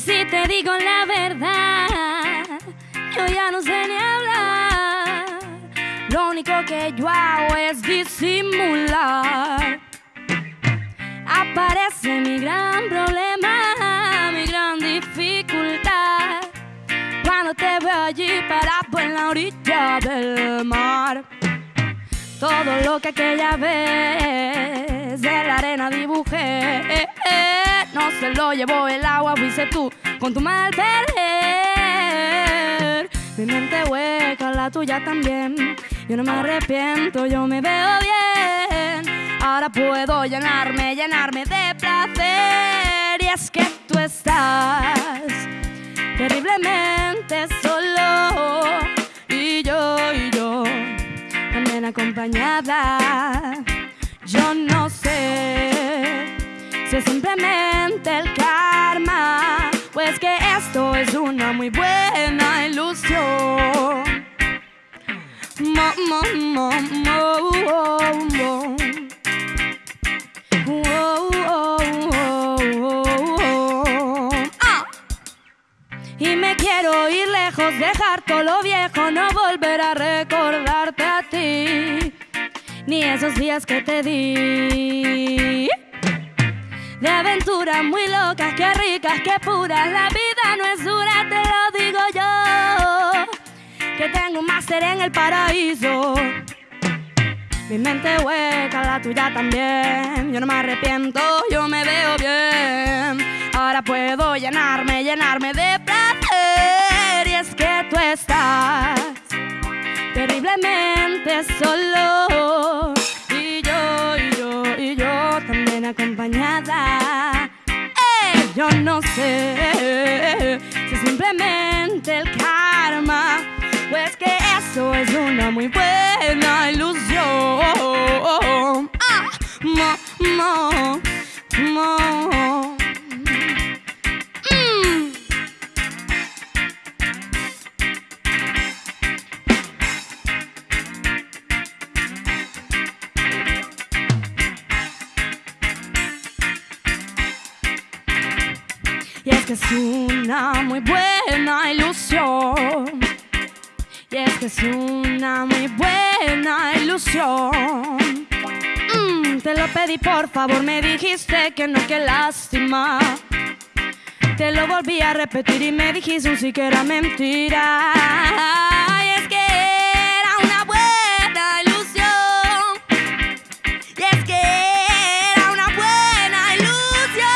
si te digo la verdad, yo ya no sé ni hablar. Lo único que yo hago es disimular. Aparece mi gran problema, mi gran dificultad. Cuando te veo allí parado en la orilla del mar. Todo lo que aquella vez de la arena dibujé, se lo llevó el agua, fuiste tú con tu mal perder. Mi mente hueca, la tuya también. Yo no me arrepiento, yo me veo bien. Ahora puedo llenarme, llenarme de placer. Y es que tú estás terriblemente solo. Y yo, y yo también acompañada. Yo no sé si es simplemente el karma, pues que esto es una muy buena ilusión. Mo, mo, mo, mo. Ah. Y me quiero ir lejos, dejar todo lo viejo, no volver a recordarte a ti, ni esos días que te di. De aventuras muy locas, que ricas, que puras, la vida no es dura, te lo digo yo, que tengo un máster en el paraíso. Mi mente hueca, la tuya también. Yo no me arrepiento, yo me veo bien. Ahora puedo llenarme, llenarme de placer. Y es que tú estás terriblemente solo. Es una muy buena ilusión. Ah, mo, mo, mo. Mm. Y es que es una muy buena ilusión. Y es que es una muy buena ilusión. Mm, te lo pedí por favor, me dijiste que no, qué lástima. Te lo volví a repetir y me dijiste un sí que era mentira. Y es que era una buena ilusión. Y es que era una buena ilusión.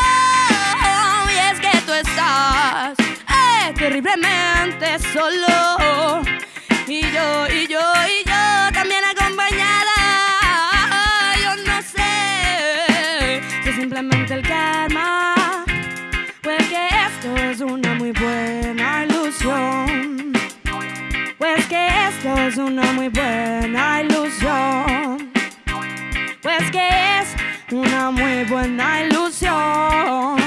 Y es que tú estás eh, terriblemente solo. Y yo, y yo, y yo también acompañada. Yo no sé si simplemente el karma. Pues que esto es una muy buena ilusión. Pues que esto es una muy buena ilusión. Pues que es una muy buena ilusión.